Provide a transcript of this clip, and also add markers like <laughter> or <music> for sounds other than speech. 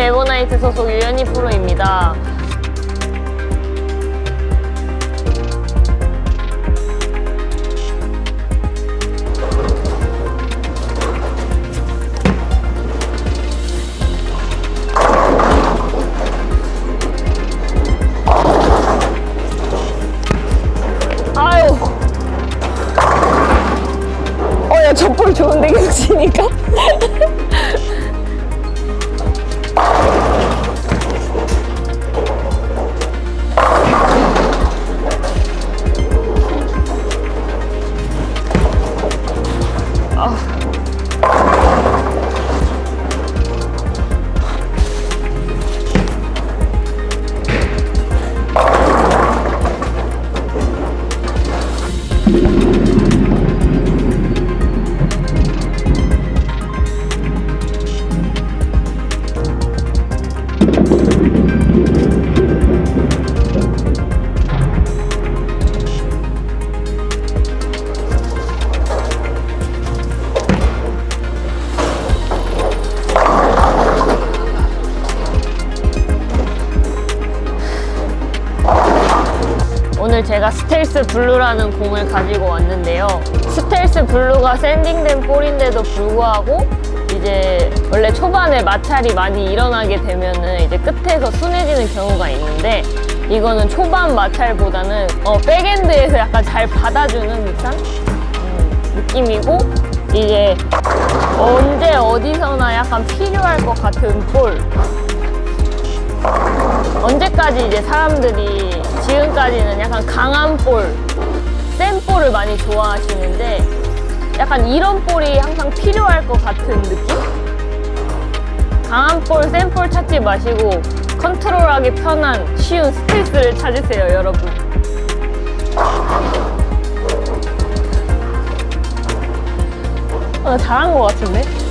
팀 에버나이트 소속 유연희 프로입니다. 어, 좋은데, 계속 치니까? <laughs> 오늘 제가 스텔스 블루라는 공을 가지고 왔는데요. 스텔스 블루가 sanding된 볼인데도 불구하고 이제 원래 초반에 마찰이 많이 일어나게 되면은 이제 끝에서 순해지는 경우가 있는데 이거는 초반 마찰보다는 어, backend에서 약간 잘 받아주는 듯한 음, 느낌이고 이제 언제 어디서나 약간 필요할 것 같은 볼 언제까지 이제 사람들이 지금까지는 약간 강한 볼, 센 볼을 많이 좋아하시는데 약간 이런 볼이 항상 필요할 것 같은 느낌? 강한 볼, 센 볼 찾지 마시고 컨트롤하기 편한 쉬운 스텔스를 찾으세요, 여러분. 어, 잘한 것 같은데?